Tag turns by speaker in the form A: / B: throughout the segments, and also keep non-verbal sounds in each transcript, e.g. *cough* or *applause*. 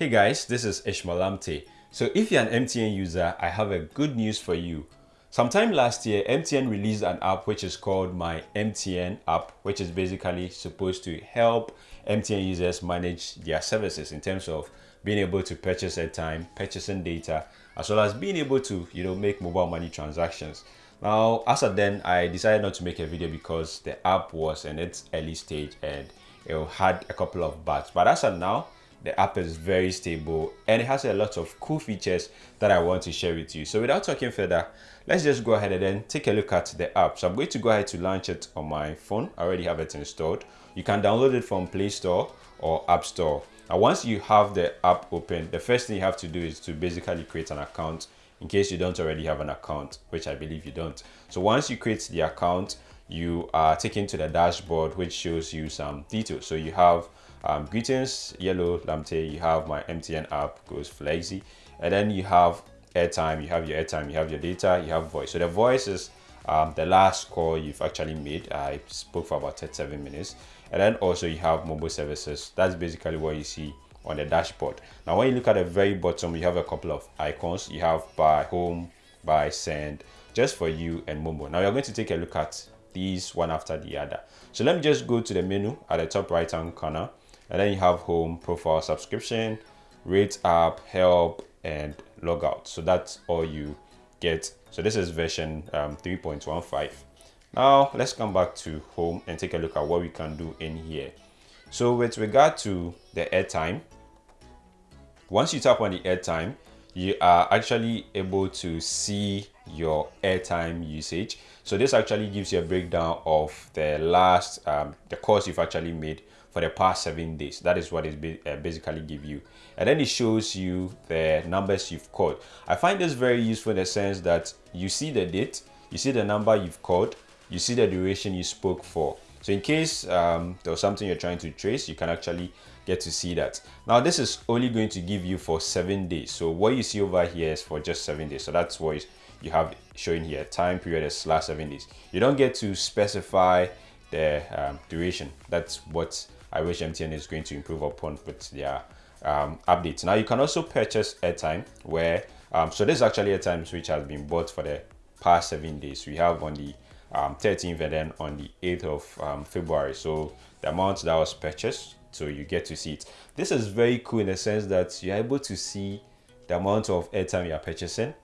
A: Hey guys, this is Ishmael Amte. So if you're an MTN user, I have a good news for you. Sometime last year, MTN released an app which is called My MTN app, which is basically supposed to help MTN users manage their services in terms of being able to purchase airtime, purchasing data, as well as being able to, you know, make mobile money transactions. Now, as of then, I decided not to make a video because the app was in its early stage and it had a couple of bugs. But as of now, the app is very stable and it has a lot of cool features that I want to share with you. So without talking further, let's just go ahead and then take a look at the app. So I'm going to go ahead to launch it on my phone. I already have it installed. You can download it from Play Store or App Store. Now, once you have the app open, the first thing you have to do is to basically create an account in case you don't already have an account, which I believe you don't. So once you create the account, you are taken to the dashboard, which shows you some details. So you have um, greetings, yellow Lamte, you have my MTN app, goes flexi, and then you have airtime, you have your airtime, you have your data, you have voice. So the voice is um, the last call you've actually made. I spoke for about 37 minutes. And then also you have mobile services. That's basically what you see on the dashboard. Now, when you look at the very bottom, you have a couple of icons. You have buy home, buy send, just for you and Momo. Now, you're going to take a look at these one after the other. So let me just go to the menu at the top right hand corner and then you have home profile subscription rate app help and logout. So that's all you get. So this is version um, 3.15 now let's come back to home and take a look at what we can do in here. So with regard to the airtime once you tap on the airtime you are actually able to see your airtime usage. So this actually gives you a breakdown of the last um, the course you've actually made for the past seven days. That is what it uh, basically give you. And then it shows you the numbers you've called. I find this very useful in the sense that you see the date you see the number you've called you see the duration you spoke for. So in case um, there was something you're trying to trace you can actually get to see that. Now this is only going to give you for seven days. So what you see over here is for just seven days. So that's what you have showing here time period is last seven days you don't get to specify the um, duration that's what I wish MTN is going to improve upon with their um, updates. Now you can also purchase airtime where, um, so this is actually airtime which has been bought for the past seven days. We have on the um, 13th and then on the 8th of um, February. So the amount that was purchased, so you get to see it. This is very cool in the sense that you're able to see the amount of airtime you're purchasing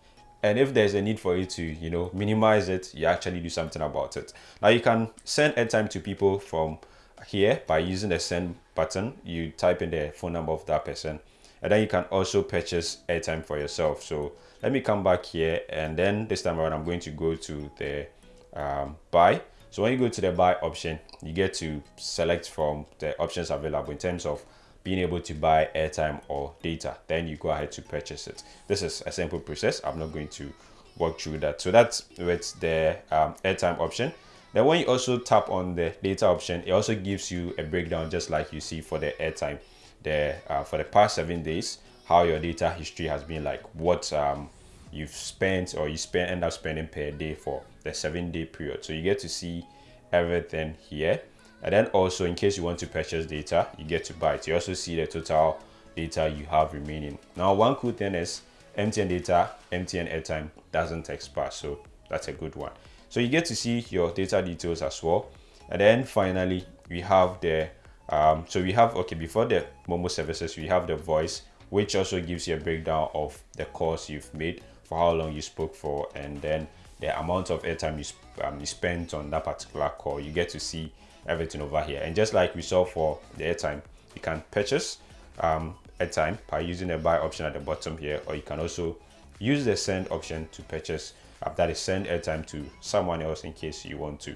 A: and if there's a need for you to you know minimize it you actually do something about it. Now you can send airtime to people from here by using the send button. You type in the phone number of that person. And then you can also purchase airtime for yourself. So let me come back here. And then this time around i'm going to go to the um, buy. So when you go to the buy option you get to select from the options available in terms of being able to buy airtime or data then you go ahead to purchase it this is a simple process i'm not going to walk through that so that's with the um, airtime option then when you also tap on the data option, it also gives you a breakdown just like you see for the airtime. The uh, for the past seven days, how your data history has been like, what um, you've spent or you spend end up spending per day for the seven day period. So you get to see everything here. And then also in case you want to purchase data, you get to buy it. You also see the total data you have remaining. Now one cool thing is MTN data, MTN airtime doesn't expire. So that's a good one. So you get to see your data details as well. And then finally, we have the, um, so we have, okay, before the Momo services, we have the voice, which also gives you a breakdown of the calls you've made, for how long you spoke for, and then the amount of airtime you, um, you spent on that particular call. You get to see everything over here. And just like we saw for the airtime, you can purchase um, airtime by using the buy option at the bottom here, or you can also use the send option to purchase that is send airtime to someone else in case you want to.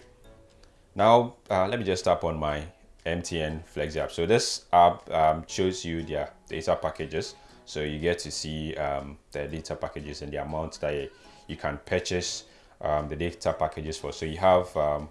A: Now, uh, let me just tap on my MTN Flex app. So this app um, shows you their data packages. So you get to see um, the data packages and the amount that you can purchase um, the data packages for. So you have um,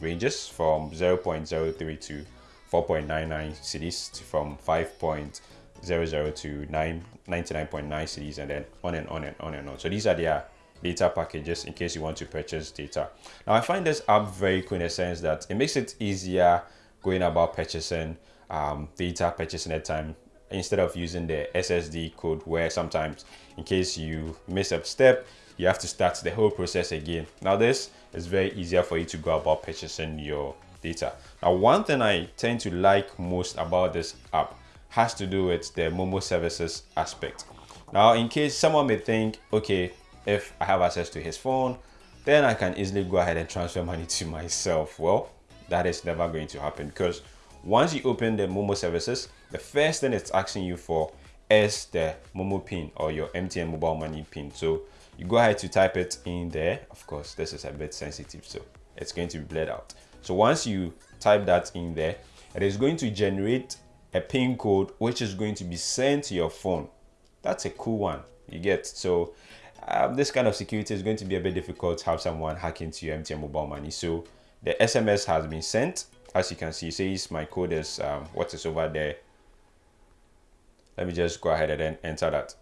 A: ranges from 0.03 to 4.99 cedis to from 5.00 to 9 99.9 cedis and then on and on and on and on. So these are their data packages in case you want to purchase data. Now I find this app very cool in the sense that it makes it easier going about purchasing um, data, purchasing airtime instead of using the USSD code where sometimes in case you miss a step, you have to start the whole process again. Now this is very easier for you to go about purchasing your data. Now one thing I tend to like most about this app has to do with the Momo services aspect. Now in case someone may think, okay, if I have access to his phone, then I can easily go ahead and transfer money *laughs* to myself. Well, that is never going to happen because once you open the Momo services, the first thing it's asking you for is the Momo pin or your MTN mobile money pin. So you go ahead to type it in there. Of course, this is a bit sensitive, so it's going to be blurred out. So once you type that in there, it is going to generate a pin code which is going to be sent to your phone. That's a cool one. You get so um, this kind of security is going to be a bit difficult to have someone hack into your MTN mobile money. So the SMS has been sent. As you can see, says my code is um, what is over there. Let me just go ahead and then enter that.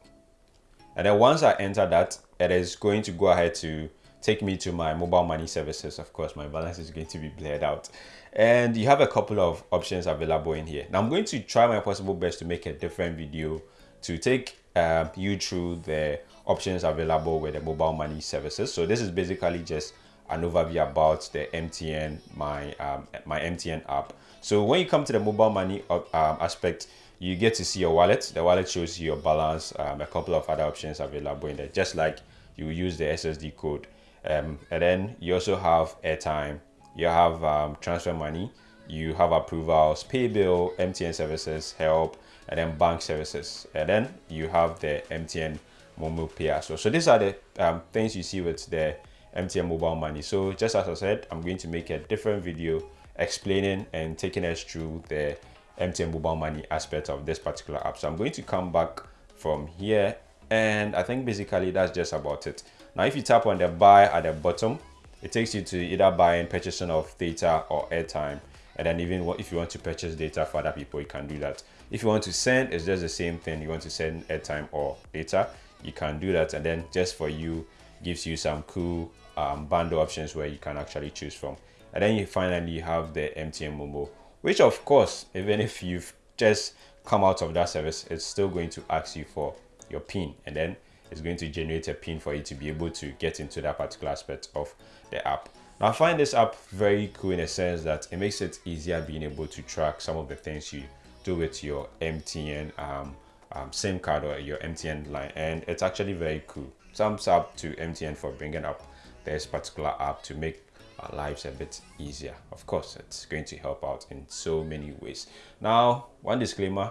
A: And then once I enter that, it is going to go ahead to take me to my mobile money services. Of course, my balance is going to be blurred out. And you have a couple of options available in here. Now I'm going to try my possible best to make a different video to take uh, you through the options available with the mobile money services. So this is basically just an overview about the MTN, my, um, my MTN app. So when you come to the mobile money uh, um, aspect, you get to see your wallet. The wallet shows you your balance, um, a couple of other options available in there, just like you use the USSD code. Um, and then you also have airtime, you have um, transfer money, you have approvals, pay bill, MTN services, help, and then bank services. And then you have the MTN Momo Pay as well. So these are the um, things you see with the MTN mobile money. So just as I said, I'm going to make a different video explaining and taking us through the MTN mobile money aspect of this particular app. So I'm going to come back from here and I think basically that's just about it. Now if you tap on the buy at the bottom, it takes you to either buying purchasing of data or airtime and then even if you want to purchase data for other people you can do that if you want to send it's just the same thing you want to send airtime or data you can do that and then just for you gives you some cool um, bundle options where you can actually choose from. And then you finally have the MTN Momo which of course even if you've just come out of that service it's still going to ask you for your pin. And then it's going to generate a pin for you to be able to get into that particular aspect of the app. Now, I find this app very cool in a sense that it makes it easier being able to track some of the things you do with your MTN um, um, SIM card or your MTN line, and it's actually very cool. Thumbs up to MTN for bringing up this particular app to make our lives a bit easier. Of course, it's going to help out in so many ways. Now, one disclaimer,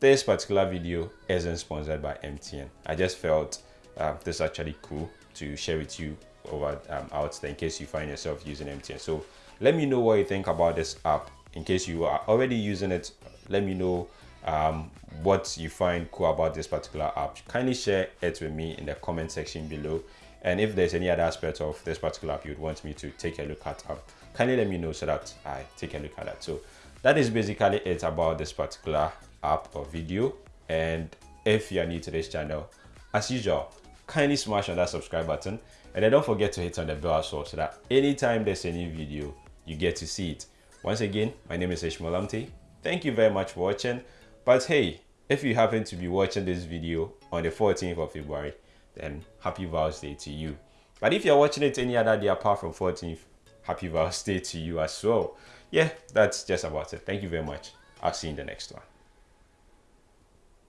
A: this particular video isn't sponsored by MTN. I just felt uh, this actually cool to share with you over um, out there in case you find yourself using MTN. So let me know what you think about this app. In case you are already using it, let me know um, what you find cool about this particular app. Kindly share it with me in the comment section below. And if there's any other aspect of this particular app you'd want me to take a look at, um, kindly let me know so that I take a look at that. So that is basically it about this particular app or video. And if you are new to this channel, as usual, kindly smash on that subscribe button and then don't forget to hit on the bell as well so that anytime there's a new video you get to see it once again my name is Ishmael thank you very much for watching but hey if you happen to be watching this video on the 14th of February then happy Val's Day to you. But if you're watching it any other day apart from 14th happy Val's Day to you as well. Yeah that's just about it. Thank you very much. I'll see you in the next one